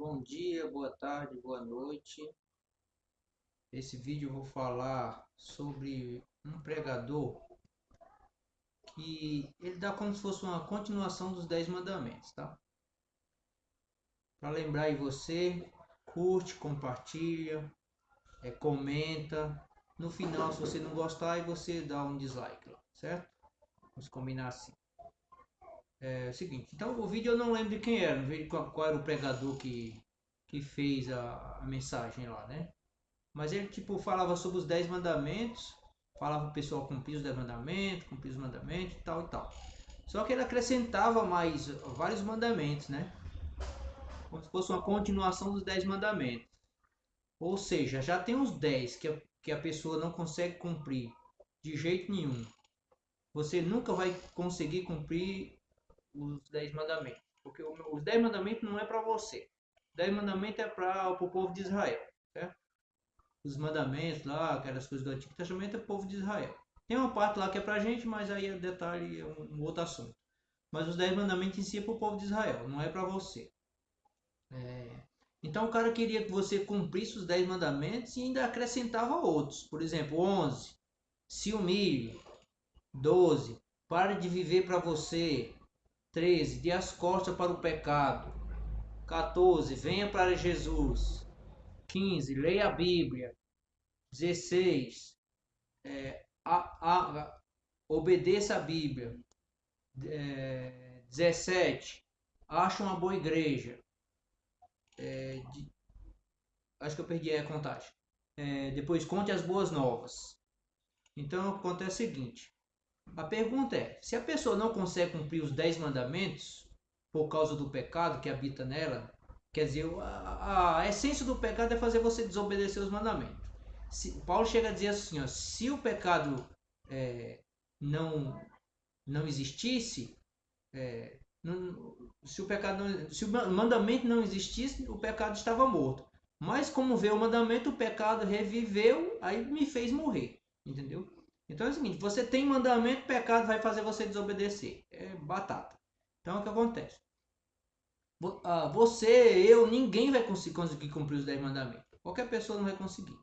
Bom dia, boa tarde, boa noite. Esse vídeo eu vou falar sobre um pregador que ele dá como se fosse uma continuação dos Dez Mandamentos, tá? Para lembrar aí você, curte, compartilha, é, comenta. No final, se você não gostar, aí você dá um dislike, certo? Vamos combinar assim. É, é o seguinte, então o vídeo eu não lembro de quem era, não vejo qual, qual, era o pregador que, que fez a, a, mensagem lá, né? Mas ele tipo falava sobre os 10 mandamentos, falava o pessoal cumprir os 10 mandamentos, cumprir os mandamentos e tal e tal. Só que ele acrescentava mais vários mandamentos, né? Como se fosse uma continuação dos 10 mandamentos. Ou seja, já tem os 10 que a, que a pessoa não consegue cumprir de jeito nenhum. Você nunca vai conseguir cumprir os dez mandamentos. Porque os dez mandamentos não é para você. Os dez mandamentos é para o povo de Israel. Certo? Os mandamentos lá, aquelas coisas do Antigo Testamento, é o povo de Israel. Tem uma parte lá que é para a gente, mas aí é detalhe, é um, outro assunto. Mas os dez mandamentos em si é para o povo de Israel, não é para você. É... Então o cara queria que você cumprisse os dez mandamentos e ainda acrescentava outros. Por exemplo, 11. Se humilhe. 12. Pare de viver para você. 13. Dê as costas para o pecado. 14. Venha para Jesus. 15. Leia a Bíblia. 16. É, a, a, obedeça a Bíblia. É, 17. Acha uma boa igreja. É, de, acho que eu perdi a contagem. É, depois conte as boas novas. Então acontece o seguinte: a pergunta é: se a pessoa não consegue cumprir os dez mandamentos por causa do pecado que habita nela, quer dizer, a, a essência do pecado é fazer você desobedecer os mandamentos. Se, Paulo chega a dizer assim: ó, se o pecado é, não não existisse, é, não, se o pecado não, se o mandamento não existisse, o pecado estava morto. Mas como veio o mandamento, o pecado reviveu, aí me fez morrer, entendeu? Então é o seguinte, você tem mandamento, pecado vai fazer você desobedecer. É batata. Então é o que acontece. Ah, você, eu, ninguém vai conseguir cumprir os 10 mandamentos. Qualquer pessoa não vai conseguir.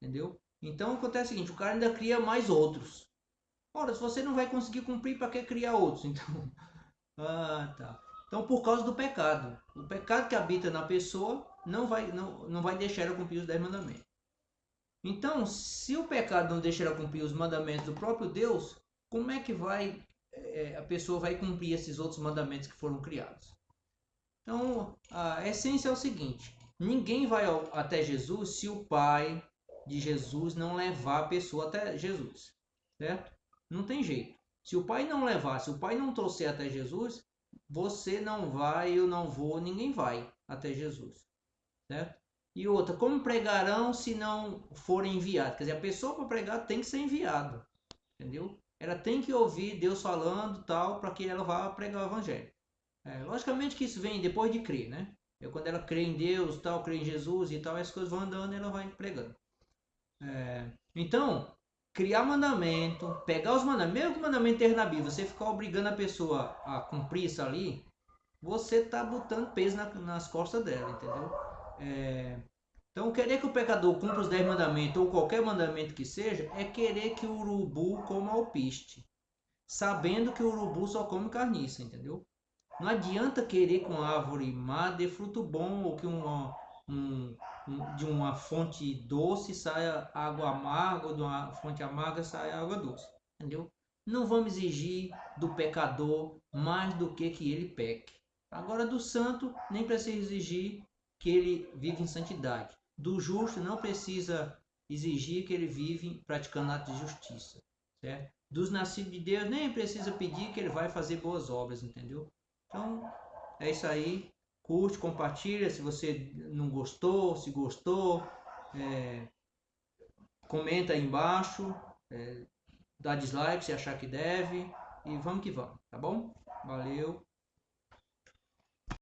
Entendeu? Então acontece o seguinte, o cara ainda cria mais outros. Ora, se você não vai conseguir cumprir, para que criar outros? Então, ah, tá. Então, por causa do pecado. O pecado que habita na pessoa não vai, não, não vai deixar ela cumprir os 10 mandamentos. Então, se o pecado não deixa ela cumprir os mandamentos do próprio Deus, como é que vai é, a pessoa vai cumprir esses outros mandamentos que foram criados? Então, a essência é o seguinte: ninguém vai ao, até Jesus se o Pai de Jesus não levar a pessoa até Jesus, certo? Não tem jeito. Se o Pai não levar, se o Pai não trouxer até Jesus, você não vai, eu não vou, ninguém vai até Jesus, certo? E outra, como pregarão se não forem enviados? Quer dizer, a pessoa para pregar tem que ser enviada. Entendeu? Ela tem que ouvir Deus falando tal para que ela vá pregar o evangelho. É, logicamente que isso vem depois de crer, né? É quando ela crê em Deus, tal, crê em Jesus e tal, as coisas vão andando e ela vai pregando. É, então, criar mandamento, pegar os mandamentos, mesmo que o mandamento esteja na Bíblia, você ficar obrigando a pessoa a cumprir isso ali, você está botando peso na, nas costas dela, entendeu? É... Então, querer que o pecador cumpra os dez mandamentos ou qualquer mandamento que seja, é querer que o urubu coma alpiste, sabendo que o urubu só come carniça, entendeu? Não adianta querer que uma árvore má dê fruto bom ou que uma, um, um, de uma fonte doce saia água amarga ou de uma fonte amarga saia água doce, entendeu? Não vamos exigir do pecador mais do que que ele peque. Agora, do santo, nem precisa exigir que ele vive em santidade. Do justo não precisa exigir que ele vive praticando atos de justiça. Certo? Dos nascidos de Deus nem precisa pedir que ele vai fazer boas obras, entendeu? Então, é isso aí. Curte, compartilha se você não gostou, se gostou. É, comenta aí embaixo. É, dá dislike se achar que deve. E vamos que vamos, tá bom? Valeu.